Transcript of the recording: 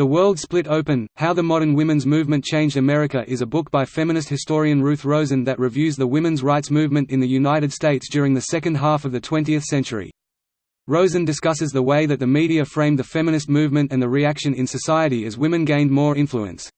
The World Split Open, How the Modern Women's Movement Changed America is a book by feminist historian Ruth Rosen that reviews the women's rights movement in the United States during the second half of the 20th century. Rosen discusses the way that the media framed the feminist movement and the reaction in society as women gained more influence.